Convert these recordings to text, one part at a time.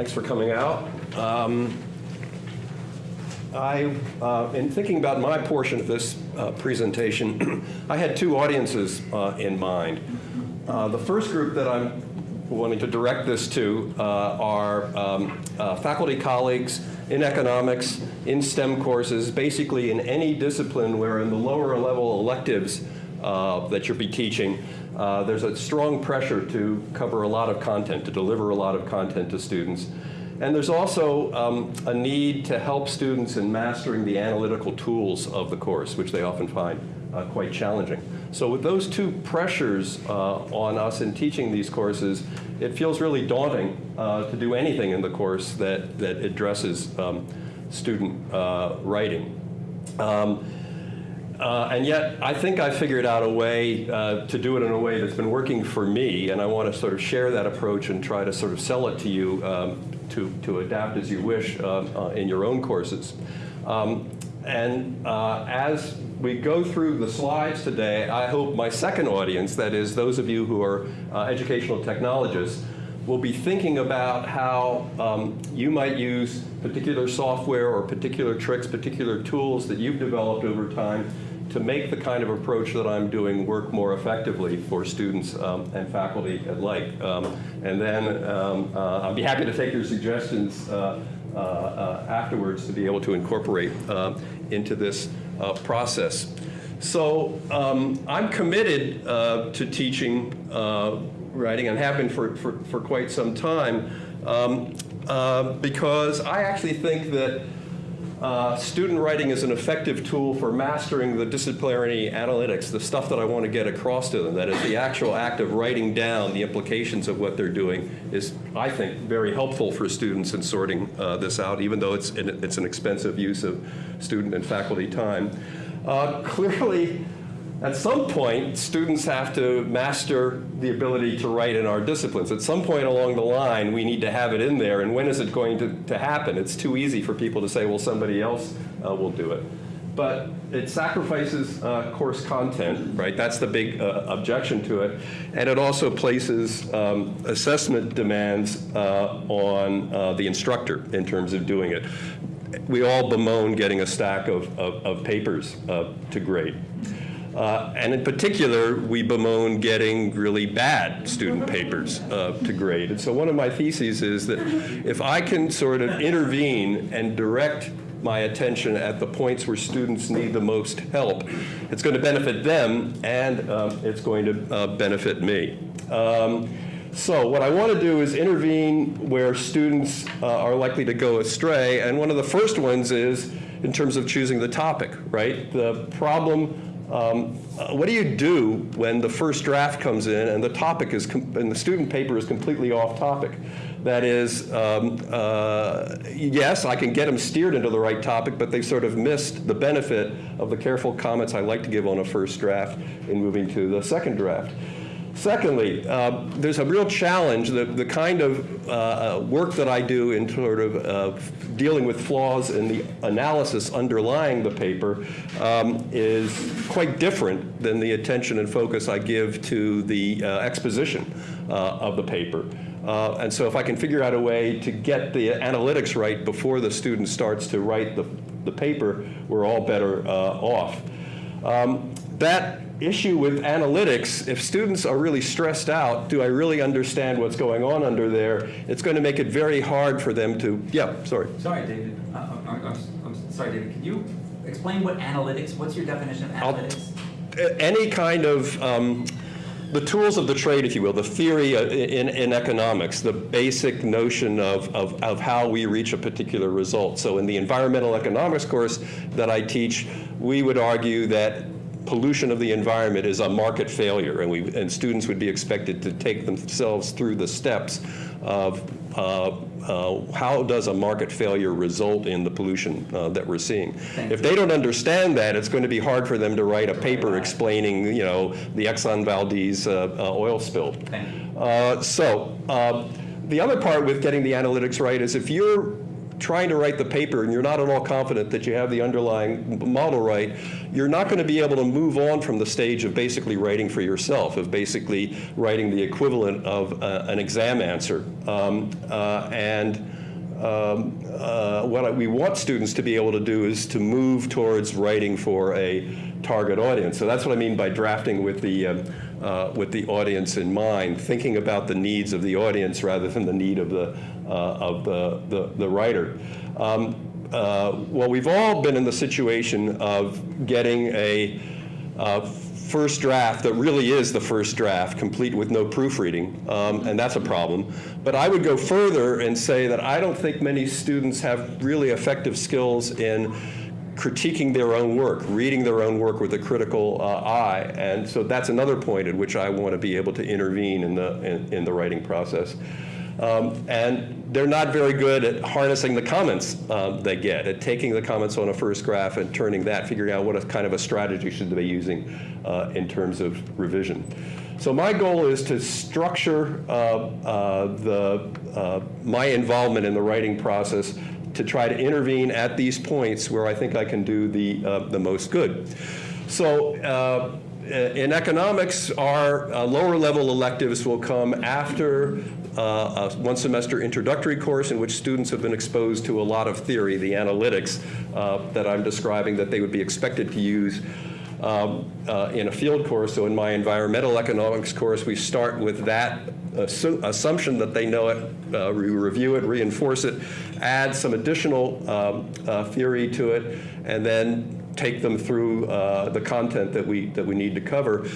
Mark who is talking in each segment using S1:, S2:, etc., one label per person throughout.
S1: Thanks for coming out. Um, I, uh, in thinking about my portion of this uh, presentation, I had two audiences uh, in mind. Uh, the first group that I'm wanting to direct this to uh, are um, uh, faculty colleagues in economics, in STEM courses, basically in any discipline where in the lower level electives that you'll be teaching, uh, there's a strong pressure to cover a lot of content, to deliver a lot of content to students. And there's also um, a need to help students in mastering the analytical tools of the course, which they often find uh, quite challenging. So with those two pressures uh, on us in teaching these courses, it feels really daunting uh, to do anything in the course that, that addresses um, student uh, writing. Um, uh, and yet, I think I figured out a way uh, to do it in a way that's been working for me, and I want to sort of share that approach and try to sort of sell it to you um, to, to adapt as you wish uh, uh in your own courses. Um, and uh, as we go through the slides today, I hope my second audience, that is those of you who are uh, educational technologists, will be thinking about how um, you might use particular software or particular tricks, particular tools that you've developed over time to make the kind of approach that I'm doing work more effectively for students um, and faculty alike. Um, and then um, uh, I'll be happy to take your suggestions uh, uh, uh afterwards to be able to incorporate uh, into this uh, process. So um, I'm committed to teaching writing and have been for, for, for quite some time um, because I actually think that uh, student writing is an effective tool for mastering the disciplinary analytics, the stuff that I want to get across to them. That is the actual act of writing down the implications of what they're doing is, I think, very helpful for students in sorting uh, this out, even though it's, it's an expensive use of student and faculty time. Uh, clearly, at some point, students have to master the ability to write in our disciplines. At some point along the line, we need to have it in there, and when is it going to, to happen? It's too easy for people to say, well, somebody else uh, will do it. But it sacrifices uh, course content, right? That's the big uh, objection to it. And it also places um, assessment demands uh, on uh, the instructor in terms of doing it. We all bemoan getting a stack of, of, of papers uh, to grade. Uh, and in particular, we bemoan getting really bad student papers uh, to grade. And so one of my theses is that if I can sort of intervene and direct my attention at the points where students need the most help, it's going to benefit them and um, it's going to uh, benefit me. Um, so what I want to do is intervene where students uh, are likely to go astray. And one of the first ones is in terms of choosing the topic, right? The problem um, uh, what do you do when the first draft comes in and the topic is, and the student paper is completely off topic? That is, um, uh, yes, I can get them steered into the right topic, but they sort of missed the benefit of the careful comments I like to give on a first draft in moving to the second draft. Secondly, uh, there's a real challenge. The, the kind of uh, uh, work that I do in sort of uh, dealing with flaws in the analysis underlying the paper um, is quite different than the attention and focus I give to the uh, exposition uh, of the paper. and so if I can figure out a way to get the analytics right before the student starts to write the, the paper, we're all better off. Um, that issue with analytics, if students are really stressed out, do I really understand what's going on under there? It's going to make it very hard for them to, yeah, sorry.
S2: Sorry, David. Uh, uh I'm, I'm, I'm, sorry, David. Can you explain what analytics, what's your definition of analytics?
S1: I'll, any kind of, um, the tools of the trade, if you will, the theory uh, in, in economics, the basic notion of, of, of how we reach a particular result. So in the environmental economics course that I teach, we would argue that pollution of the environment is a market failure, and, we, and students would be expected to take themselves through the steps of uh, uh, how does a market failure result in the pollution uh, that we're seeing.
S2: Thank
S1: if
S2: you.
S1: they don't understand that, it's going to be hard for them to write a paper explaining, you know, the Exxon Valdez uh, uh, oil spill. Uh, so the other part with getting the analytics right is if you're trying to write the paper and you're not at all confident that you have the underlying model right, you're not going to be able to move on from the stage of basically writing for yourself, of basically writing the equivalent of uh, an exam answer. Um, uh, and um, uh, what I- we want students to be able to do is to move towards writing for a target audience. So that's what I mean by drafting with the, um, uh, with the audience in mind, thinking about the needs of the audience rather than the need of the, of the, the, the writer. Um, uh, well, we've all been in the situation of getting a uh, first draft that really is the first draft, complete with no proofreading, um, and that's a problem. But I would go further and say that I don't think many students have really effective skills in critiquing their own work, reading their own work with a critical uh, eye, and so that's another point at which I want to be able to intervene in the in, in the writing process. Um, and they're not very good at harnessing the comments um, they get, at taking the comments on a first graph and turning that, figuring out what a kind of a strategy should they be using uh, in terms of revision. So my goal is to structure uh, uh, the, uh, my involvement in the writing process to try to intervene at these points where I think I can do the, uh, the most good. So in economics, our uh, lower level electives will come after uh, a one semester introductory course in which students have been exposed to a lot of theory, the analytics uh, that I'm describing that they would be expected to use um, uh, in a field course. So in my environmental economics course, we start with that assu- assumption that they know it, uh, we review it, reinforce it, add some additional um, uh, theory to it, and then take them through uh, the content that we, that we need to cover.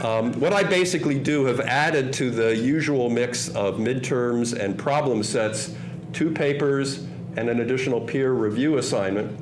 S1: Um, what I basically do have added to the usual mix of midterms and problem sets two papers and an additional peer review assignment.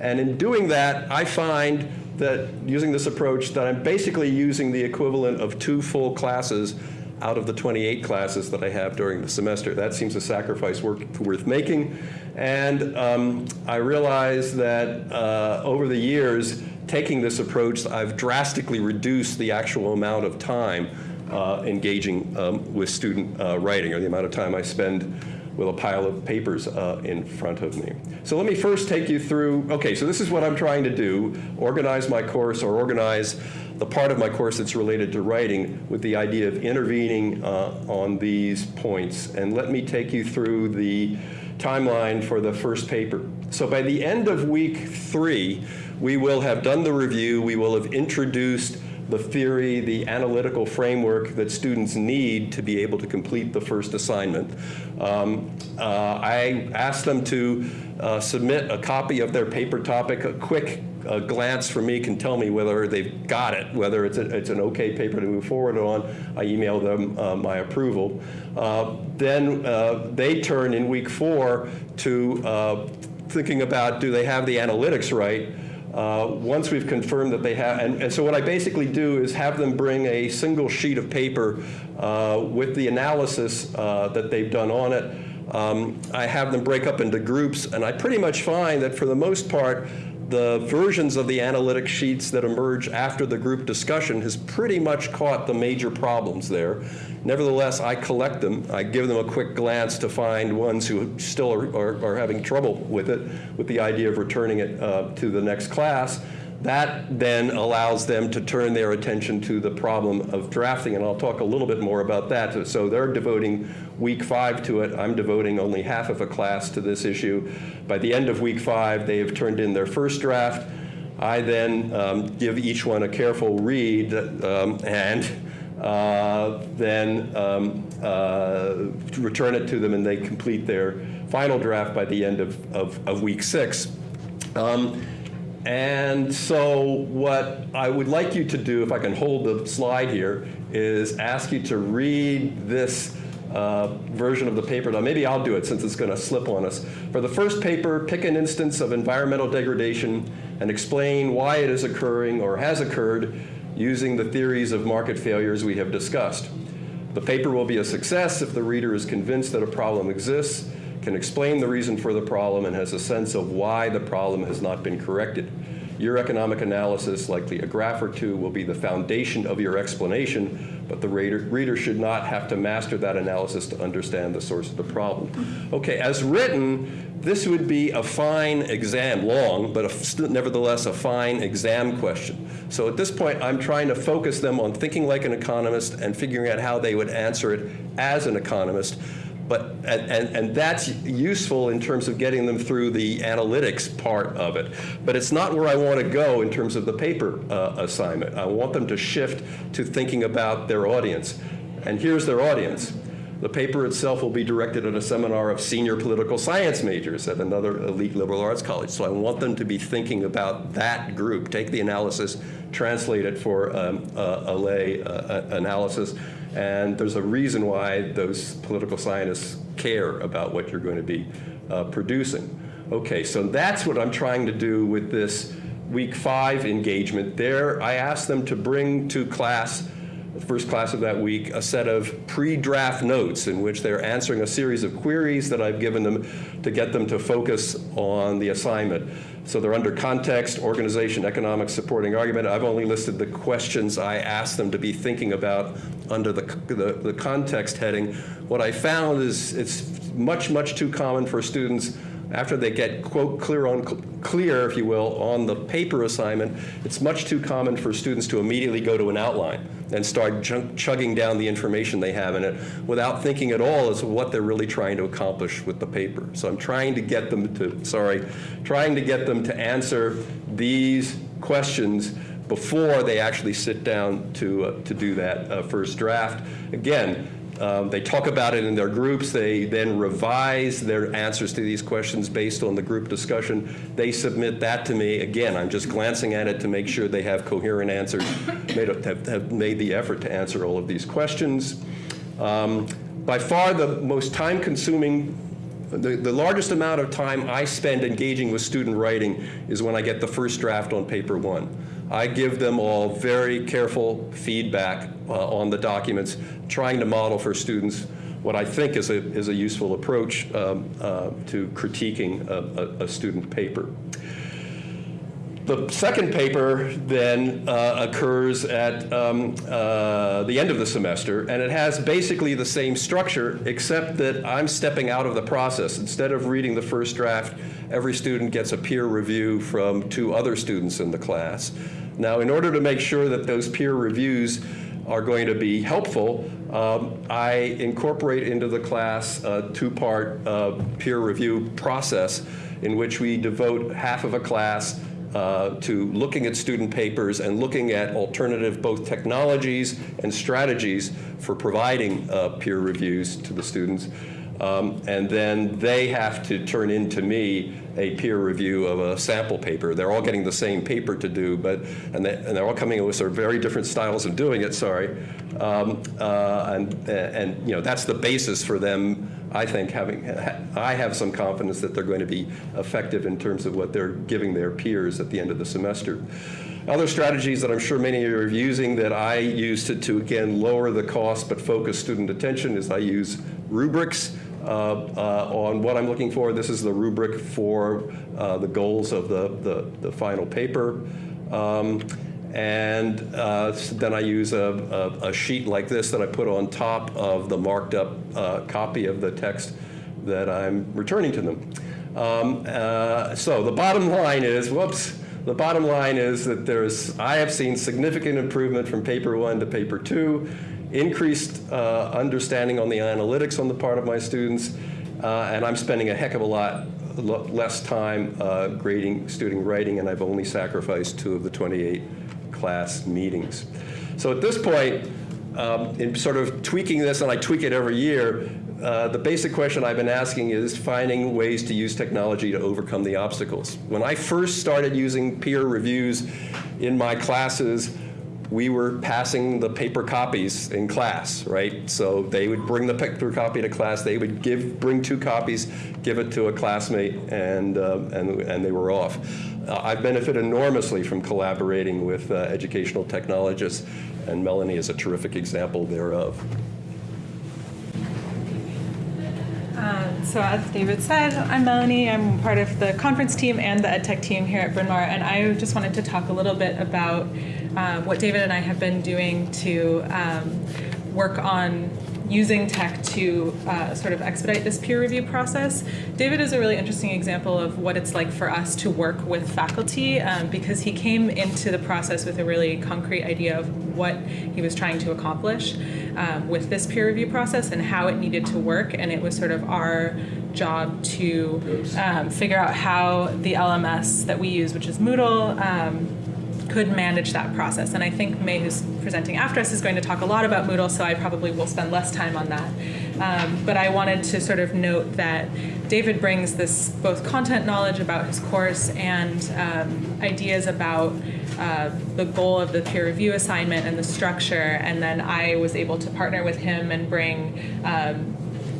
S1: And in doing that, I find that using this approach that I'm basically using the equivalent of two full classes out of the 28 classes that I have during the semester. That seems a sacrifice worth, making. And um, I realize that uh, over the years, taking this approach, I've drastically reduced the actual amount of time uh, engaging um, with student uh, writing, or the amount of time I spend with a pile of papers uh, in front of me. So let me first take you through, okay, so this is what I'm trying to do, organize my course or organize the part of my course that's related to writing with the idea of intervening uh, on these points. And let me take you through the timeline for the first paper. So by the end of week three, we will have done the review, we will have introduced the theory, the analytical framework that students need to be able to complete the first assignment. Um, uh, I asked them to uh, submit a copy of their paper topic. A quick uh, glance from me can tell me whether they've got it, whether it's, a, it's an okay paper to move forward on. I email them uh, my approval. Uh, then uh, they turn in week four to uh, thinking about do they have the analytics right? Uh, once we've confirmed that they have, and, and, so what I basically do is have them bring a single sheet of paper uh, with the analysis uh, that they've done on it. Um, I have them break up into groups, and I pretty much find that for the most part, the versions of the analytic sheets that emerge after the group discussion has pretty much caught the major problems there. Nevertheless, I collect them. I give them a quick glance to find ones who still are, are, are having trouble with it, with the idea of returning it uh, to the next class. That then allows them to turn their attention to the problem of drafting, and I'll talk a little bit more about that. So they're devoting week five to it. I'm devoting only half of a class to this issue. By the end of week five, they have turned in their first draft. I then um, give each one a careful read um, and uh, then um, uh, return it to them, and they complete their final draft by the end of, of, of week six. Um, and so what I would like you to do, if I can hold the slide here, is ask you to read this uh, version of the paper. Now maybe I'll do it since it's going to slip on us. For the first paper, pick an instance of environmental degradation and explain why it is occurring or has occurred using the theories of market failures we have discussed. The paper will be a success if the reader is convinced that a problem exists can explain the reason for the problem and has a sense of why the problem has not been corrected. Your economic analysis, likely a graph or two, will be the foundation of your explanation but the reader, reader should not have to master that analysis to understand the source of the problem. Okay, as written, this would be a fine exam, long, but a, nevertheless a fine exam question. So at this point, I'm trying to focus them on thinking like an economist and figuring out how they would answer it as an economist. But, and, and, and that's useful in terms of getting them through the analytics part of it. But it's not where I want to go in terms of the paper uh, assignment. I want them to shift to thinking about their audience. And here's their audience. The paper itself will be directed at a seminar of senior political science majors at another elite liberal arts college. So I want them to be thinking about that group. Take the analysis, translate it for um, a, a lay uh, analysis, and there's a reason why those political scientists care about what you're going to be uh, producing. Okay, so that's what I'm trying to do with this week five engagement. There, I asked them to bring to class the first class of that week, a set of pre-draft notes in which they're answering a series of queries that I've given them to get them to focus on the assignment. So they're under context, organization, economics, supporting argument. I've only listed the questions I asked them to be thinking about under the, the, the context heading. What I found is it's much, much too common for students after they get, quote, clear on clear, if you will, on the paper assignment, it's much too common for students to immediately go to an outline and start chugging down the information they have in it without thinking at all as to what they're really trying to accomplish with the paper. So I'm trying to get them to, sorry, trying to get them to answer these questions before they actually sit down to, uh, to do that uh, first draft. Again, um, they talk about it in their groups. They then revise their answers to these questions based on the group discussion. They submit that to me. Again, I'm just glancing at it to make sure they have coherent answers, made, have, have made the effort to answer all of these questions. Um, by far the most time consuming the, the largest amount of time I spend engaging with student writing is when I get the first draft on paper one. I give them all very careful feedback uh, on the documents, trying to model for students what I think is a, is a useful approach um, uh, to critiquing a, a, a, student paper. The second paper then uh, occurs at um, uh, the end of the semester, and it has basically the same structure, except that I'm stepping out of the process. Instead of reading the first draft, every student gets a peer review from two other students in the class. Now, in order to make sure that those peer reviews are going to be helpful, um, I incorporate into the class a two-part uh, peer review process in which we devote half of a class uh, to looking at student papers and looking at alternative both technologies and strategies for providing uh, peer reviews to the students. Um, and then they have to turn in to me a peer review of a sample paper. They're all getting the same paper to do, but and, they, and they're all coming in with sort of very different styles of doing it. Sorry, um, uh, and and you know that's the basis for them. I think having I have some confidence that they're going to be effective in terms of what they're giving their peers at the end of the semester. Other strategies that I'm sure many of you are using that I use to, to again lower the cost but focus student attention is I use rubrics. Uh, uh, on what I'm looking for. This is the rubric for uh, the goals of the, the, the final paper. Um, and uh, then I use a, a, a, sheet like this that I put on top of the marked up uh, copy of the text that I'm returning to them. Um, uh, so the bottom line is, whoops, the bottom line is that there's, I have seen significant improvement from paper one to paper two increased uh, understanding on the analytics on the part of my students, uh, and I'm spending a heck of a lot less time uh, grading student writing, and I've only sacrificed two of the 28 class meetings. So at this point, um, in sort of tweaking this, and I tweak it every year, uh, the basic question I've been asking is finding ways to use technology to overcome the obstacles. When I first started using peer reviews in my classes, we were passing the paper copies in class, right? So they would bring the paper copy to class. They would give, bring two copies, give it to a classmate, and, uh, and, and they were off. Uh, I've enormously from collaborating with uh, educational technologists, and Melanie is a terrific example thereof.
S3: Uh, so as David said, I'm Melanie. I'm part of the conference team and the EdTech team here at Bryn Mawr, and I just wanted to talk a little bit about um, what David and I have been doing to um, work on using tech to uh, sort of expedite this peer review process. David is a really interesting example of what it's like for us to work with faculty um, because he came into the process with a really concrete idea of what he was trying to accomplish um, with this peer review process and how it needed to work. And it was sort of our job to um, figure out how the LMS that we use, which is Moodle, um, could manage that process. And I think May, who's presenting after us, is going to talk a lot about Moodle, so I probably will spend less time on that. Um, but I wanted to sort of note that David brings this both content knowledge about his course and um, ideas about uh, the goal of the peer review assignment and the structure. And then I was able to partner with him and bring um,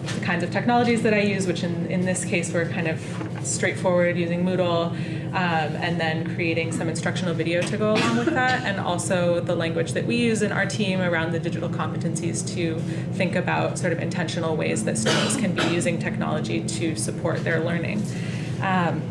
S3: the kinds of technologies that I use, which in, in this case were kind of straightforward using Moodle, um, and then creating some instructional video to go along with that, and also the language that we use in our team around the digital competencies to think about sort of intentional ways that students can be using technology to support their learning. Um,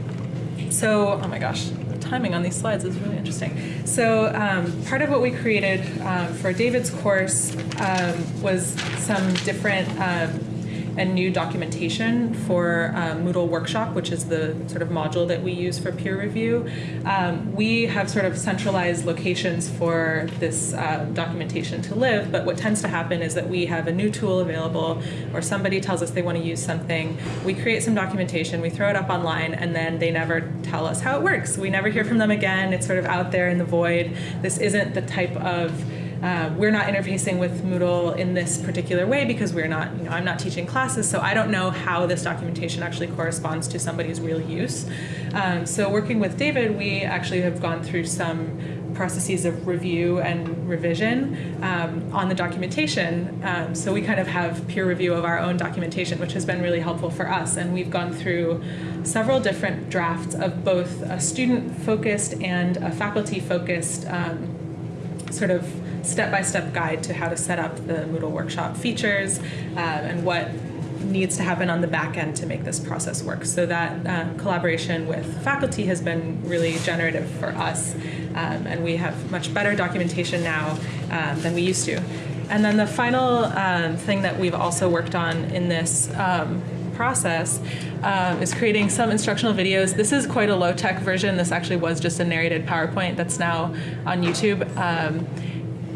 S3: so, oh my gosh, the timing on these slides is really interesting. So, um, part of what we created um, for David's course um, was some different um, and new documentation for um, Moodle Workshop, which is the sort of module that we use for peer review. Um, we have sort of centralized locations for this uh, documentation to live, but what tends to happen is that we have a new tool available or somebody tells us they want to use something, we create some documentation, we throw it up online, and then they never tell us how it works. We never hear from them again. It's sort of out there in the void. This isn't the type of uh, we're not interfacing with Moodle in this particular way because we're not, you know, I'm not teaching classes, so I don't know how this documentation actually corresponds to somebody's real use. Um, so working with David, we actually have gone through some processes of review and revision um, on the documentation. Um, so we kind of have peer review of our own documentation, which has been really helpful for us. And we've gone through several different drafts of both a student-focused and a faculty-focused um, sort of step-by-step guide to how to set up the Moodle workshop features um, and what needs to happen on the back end to make this process work. So that uh, collaboration with faculty has been really generative for us, um, and we have much better documentation now um, than we used to. And then the final um, thing that we've also worked on in this um, process um, is creating some instructional videos. This is quite a low-tech version. This actually was just a narrated PowerPoint that's now on YouTube. Um,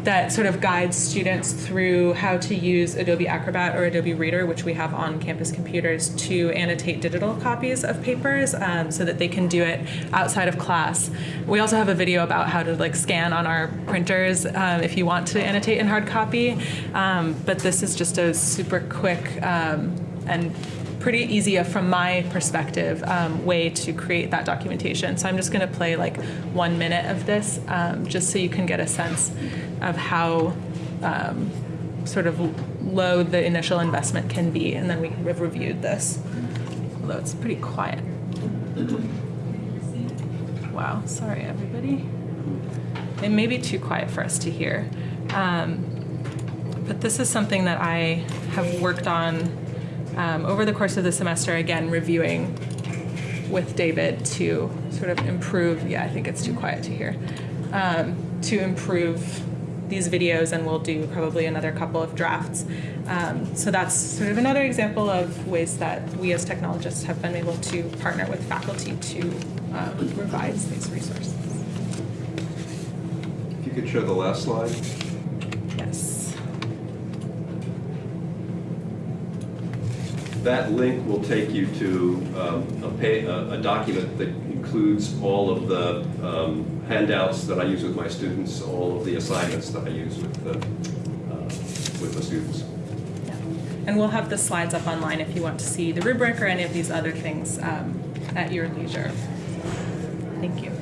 S3: that sort of guides students through how to use Adobe Acrobat or Adobe Reader, which we have on campus computers, to annotate digital copies of papers um, so that they can do it outside of class. We also have a video about how to like scan on our printers um, if you want to annotate in hard copy. Um, but this is just a super quick um, and pretty easy uh, from my perspective um, way to create that documentation. So I'm just going to play like one minute of this um, just so you can get a sense of how um, sort of low the initial investment can be. And then we have reviewed this, although it's pretty quiet. Wow, sorry everybody. It may be too quiet for us to hear. Um, but this is something that I have worked on um, over the course of the semester, again, reviewing with David to sort of improve, yeah, I think it's too quiet to hear, um, to improve these videos and we'll do probably another couple of drafts. Um, so that's sort of another example of ways that we as technologists have been able to partner with faculty to um, revise these resources.
S1: If you could show the last slide.
S3: Yes.
S1: That link will take you to um, a, pay, a, a document that includes all of the um, handouts that I use with my students, all of the assignments that I use with the, uh, with the students.
S3: Yeah. And we'll have the slides up online if you want to see the rubric or any of these other things um, at your leisure. Thank you.